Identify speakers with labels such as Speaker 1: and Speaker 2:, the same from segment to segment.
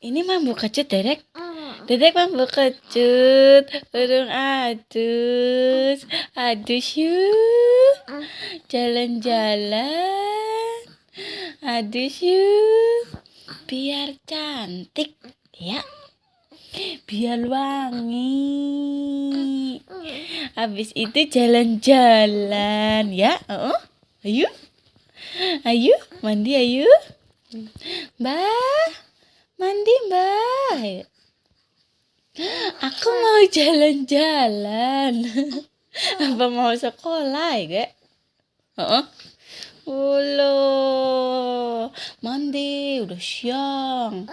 Speaker 1: Ini mambu kecut, Dedek. Dedek mambu kecut. Urung adus. Adus yuk. Jalan-jalan. Adus yuk. Biar cantik, ya. Biar wangi. Habis itu jalan-jalan, ya. Oh, ayo. Ayo, mandi ayo. Mbak. Mandi mbak Aku mau jalan-jalan Apa mau sekolah ya Heeh. Ulo Mandi udah siang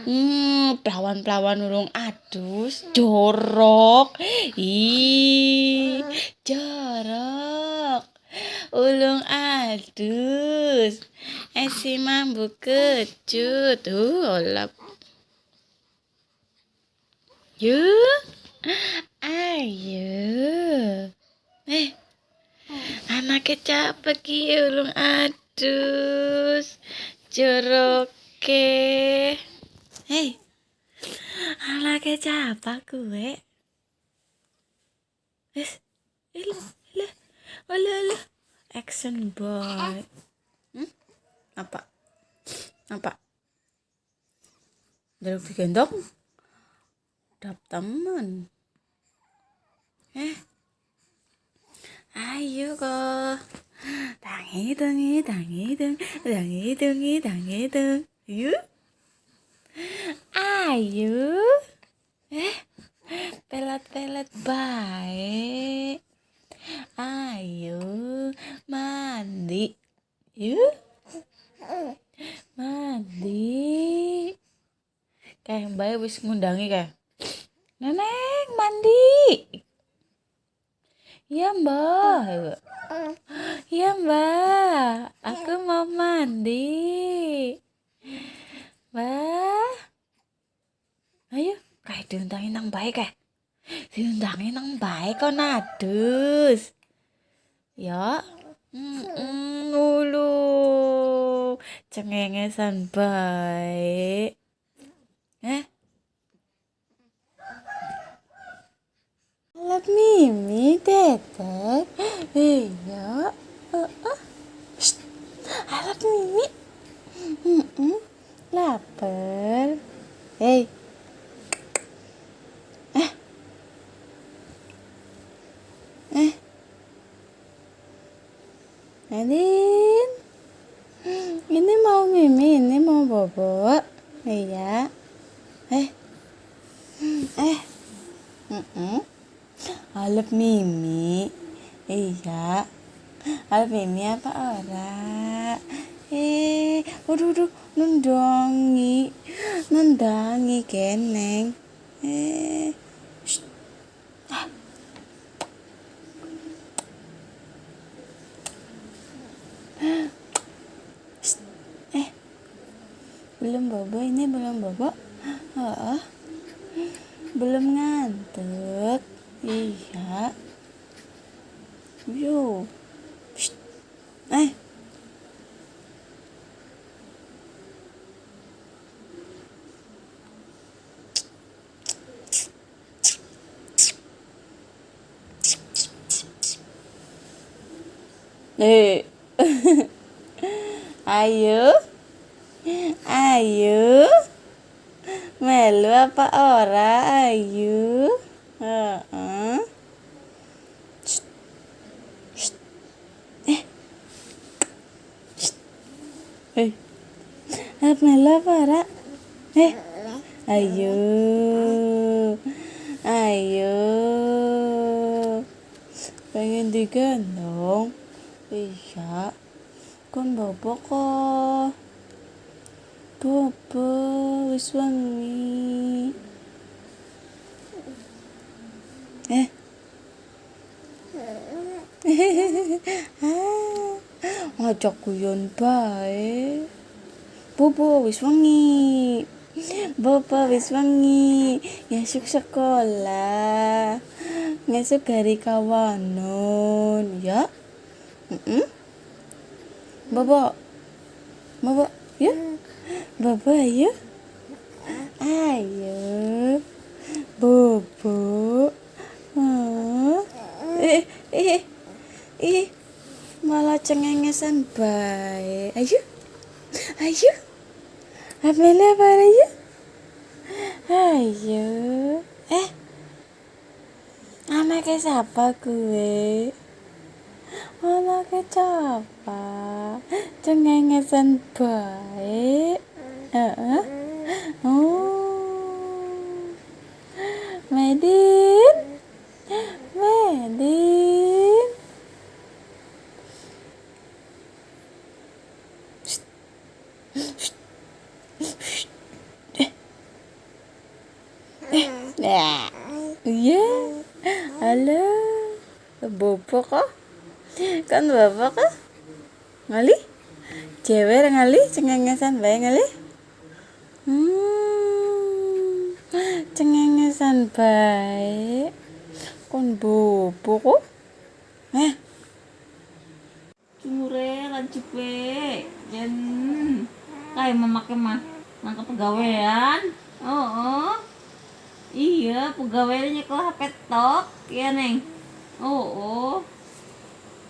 Speaker 1: Hmm, pelawan-pelawan urung adus jorok. Ih, jorok. Ulung adus. Esi mambu kecut. Uh, olap. Yuk. Ayo. Eh. Anaknya capek ya ulung adus. Joroke. Hei. Anaknya capek gue. Eh. Ilah, ilah. Olah, olah. Action boy. Apa? Apa? Dari digendong? Dap teman. Eh? Ayo kok. Tangi tangi tangi tangi tangi tangi tangi tangi. Ayo. Ayo. Eh? Pelat-pelat baik. Ayo mandi. Yuk. Mandi. Kayak mbak wis ngundangi kayak. Neneng mandi. Iya mbak. Iya mbak. Aku mau mandi. Mbak. Ayo. Kayak diundangin nang baik kayak. Diundangin nang baik kok nadus. Ya. Mm ngulu. Cengengesan baik. Eh? Lap Mimi, Tetek. Iya. Uh, uh. Lap Mimi. Mm -mm. Lapar. Hei. Eh. Eh. Adin. Ini mau Mimi, ini mau Bobo. Iya. Eh. Eh. Mm -mm. Alep Mimi. Iya. Alep Mimi apa ora? Eh, waduh, waduh, nundangi. Nundangi keneng. Eh. Belum bobo ini belum bobo. Oh, belum ngantuk. Iya. Yo. Eh. Eh. Ayo. Ayu? Melu apa ora Ayu? Heeh. Eh. Eh Melu apa ora? Eh. Ayu. Ayu. Pengen digendong? Iya. Kon bobo kok Papa wis wangi. Eh. Ngajak guyon bae. Bobo wis wangi. Bobo wis wangi. Sekolah. Ngesuk hari kawanon, ya. Mm -mm. Bobo. Bobo, ya. Bobo ayo. Ayo. Bobo. Oh. Eh, eh, eh. Malah cengengesan baik. Ayo. Ayo. Amela apa ayo? Ayo. Eh. Ama siapa gue? Malah kecoba. Cengengesan baik. Heeh. Oh. Medin. Medin. Eh. Eh. Nah. Iya. Halo. Bobo kok? Kan bapak kok? Ngali? Cewek ngali cengengesan bae ngali? Hmm. Cengengesan bae. Kon bobo kok? Eh.
Speaker 2: Cure lancip we. Jen kayak memakai mah nangkep pegawaian. Oh, oh. Iya, pegawainya ke HP tok, iya neng. Oh, oh.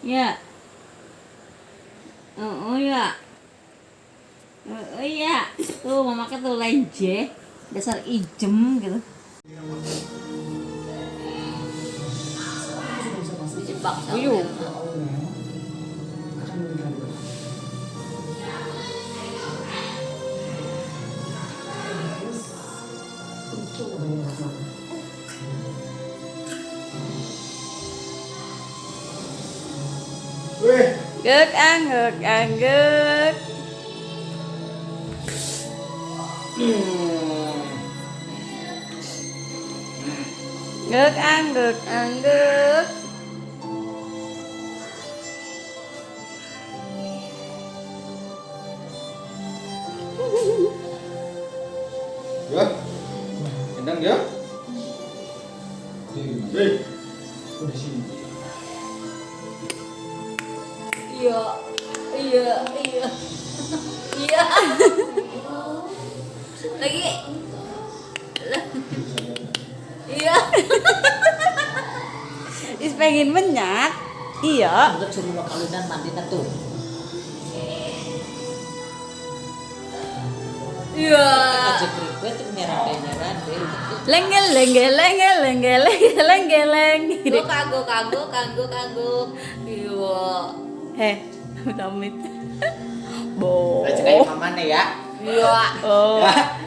Speaker 2: Ya. Oh, oh ya. Oh, oh ya. Tuh memakai tuh lenje, dasar ijem gitu. ví dụ
Speaker 1: Good
Speaker 3: ăn
Speaker 1: ngược ăn good. anggek anggek. Gek anggek anggek.
Speaker 3: ya. Kendang ya. Weh, udah sini.
Speaker 2: Iya, iya, iya, iya. Lagi. Iya.
Speaker 1: Is pengen menyak. Iya.
Speaker 2: Untuk suruh lo kawinan mandi tuh. Iya.
Speaker 1: Lenggel lenggel lenggel lenggel lenggel lenggel lenggel.
Speaker 2: Gue kagok kagok kagok kagok. Iya.
Speaker 1: Heh, damit. Bo.
Speaker 3: Aja kayak mamane ya.
Speaker 2: Iya.
Speaker 1: Oh.
Speaker 3: Ya.